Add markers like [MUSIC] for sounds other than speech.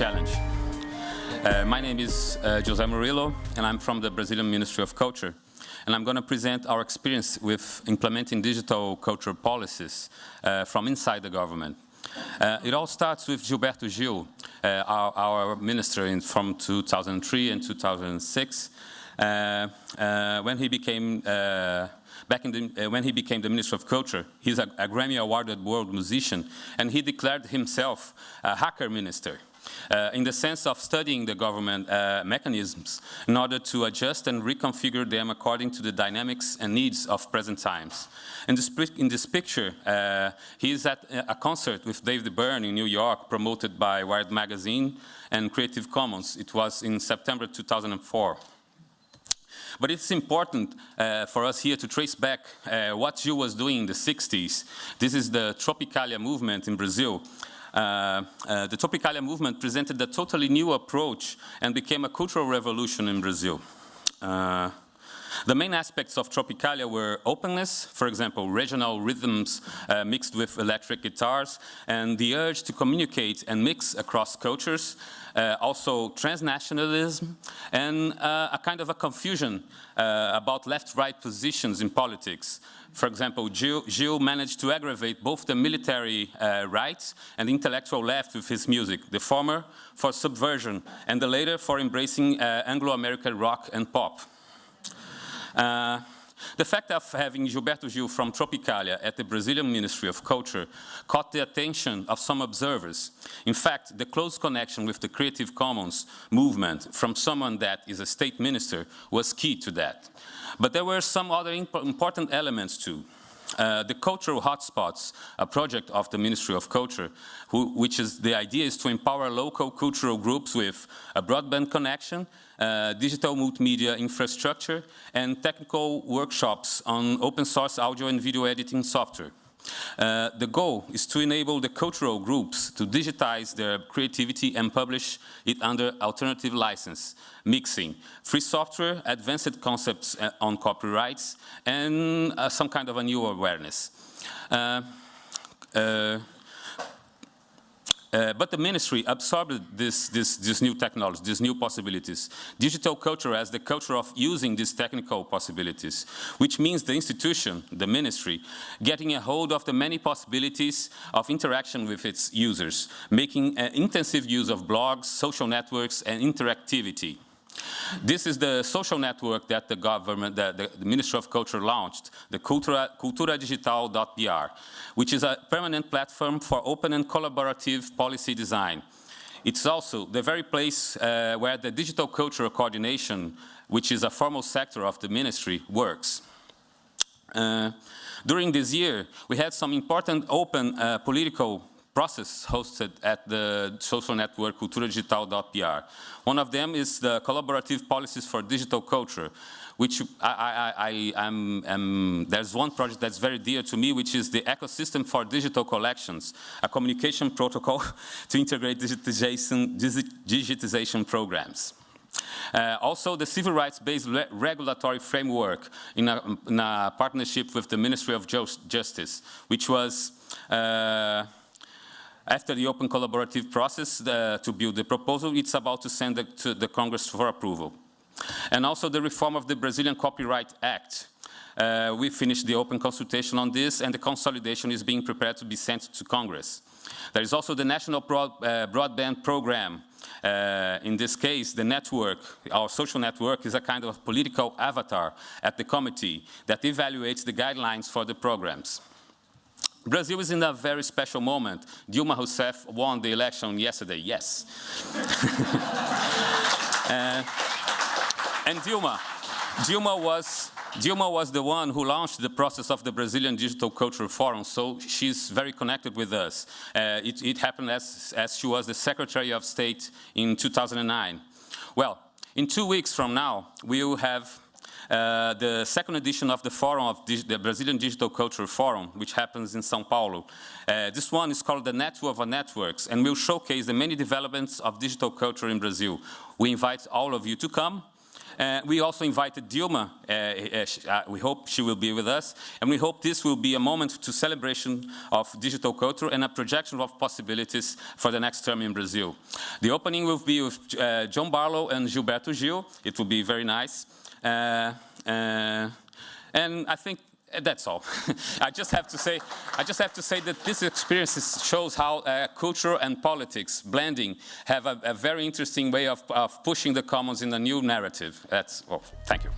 challenge. Uh, my name is uh, Jose Murillo, and I'm from the Brazilian Ministry of Culture. And I'm going to present our experience with implementing digital culture policies uh, from inside the government. Uh, it all starts with Gilberto Gil, uh, our, our, minister in, from 2003 and 2006, uh, when he became back in the, uh, when he became the Minister of Culture. He's a, a Grammy awarded world musician, and he declared himself a hacker minister. Uh, in the sense of studying the government uh, mechanisms in order to adjust and reconfigure them according to the dynamics and needs of present times. In this, in this picture, uh, he is at a concert with David Byrne in New York, promoted by Wired Magazine and Creative Commons. It was in September 2004. But it's important uh, for us here to trace back uh, what Gil was doing in the 60s. This is the Tropicalia movement in Brazil. Uh, uh, the Tropicalia movement presented a totally new approach and became a cultural revolution in Brazil. The main aspects of Tropicalia were openness, for example, regional rhythms uh, mixed with electric guitars, and the urge to communicate and mix across cultures, uh, also transnationalism, and uh, a kind of a confusion uh, about left-right positions in politics. For example, Gil, Gil, managed to aggravate both the military uh, right and intellectual left with his music, the former for subversion and the later for embracing uh, Anglo-American rock and pop. Uh, the fact of having Gilberto Gil from Tropicalia at the Brazilian Ministry of Culture caught the attention of some observers. In fact, the close connection with the Creative Commons movement from someone that is a state minister was key to that. But there were some other imp important elements too. Uh, the cultural hotspots, a project of the Ministry of Culture, who, which is the idea is to empower local cultural groups with a broadband connection uh, digital multimedia infrastructure, and technical workshops on open source audio and video editing software. Uh, the goal is to enable the cultural groups to digitize their creativity and publish it under alternative license, mixing free software, advanced concepts uh, on copyrights, and uh, some kind of a new awareness. Uh, uh uh, but the ministry absorbed this, this, this new technology, these new possibilities. Digital culture as the culture of using these technical possibilities, which means the institution, the ministry, getting a hold of the many possibilities of interaction with its users, making an intensive use of blogs, social networks, and interactivity. This is the social network that the government, the, the, the Ministry of Culture launched, the Cultura, culturadigital.br, which is a permanent platform for open and collaborative policy design. It's also the very place uh, where the digital cultural coordination, which is a formal sector of the ministry, works. Uh, during this year, we had some important open uh, political process hosted at the social network culturadigital.br. One of them is the collaborative policies for digital culture, which I, I, I, am, there's one project that's very dear to me, which is the ecosystem for digital collections, a communication protocol [LAUGHS] to integrate digitization, digitization programs. Uh, also, the civil rights-based re regulatory framework in a, in a, partnership with the Ministry of Justice, which was uh, after the open collaborative process to build the proposal, it's about to send it to the Congress for approval. And also the reform of the Brazilian Copyright Act. Uh, we finished the open consultation on this and the consolidation is being prepared to be sent to Congress. There is also the National Broad, uh, Broadband Program. Uh, in this case, the network, our social network, is a kind of political avatar at the committee that evaluates the guidelines for the programs. Brazil is in a very special moment. Dilma Rousseff won the election yesterday, yes. [LAUGHS] uh, and Dilma, Dilma was, Dilma was the one who launched the process of the Brazilian Digital Culture Forum, so she's very connected with us. Uh, it, it, happened as, as she was the Secretary of State in 2009. Well, in two weeks from now, we will have uh, the second edition of the forum of the Brazilian Digital Culture Forum, which happens in São Paulo. Uh, this one is called the Network of Networks and will showcase the many developments of digital culture in Brazil. We invite all of you to come Uh, we also invited Dilma. Uh, uh, uh, we hope she will be with us. And we hope this will be a moment to celebration of digital culture and a projection of possibilities for the next term in Brazil. The opening will be with uh, John Barlow and Gilberto Gil. It will be very nice. Uh, and I think that's all. [LAUGHS] I just have to say, I just have to say that this experience shows how uh, culture and politics blending have a, a very interesting way of, of pushing the commons in a new narrative. That's well. Thank you.